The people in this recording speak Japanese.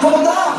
Como tá?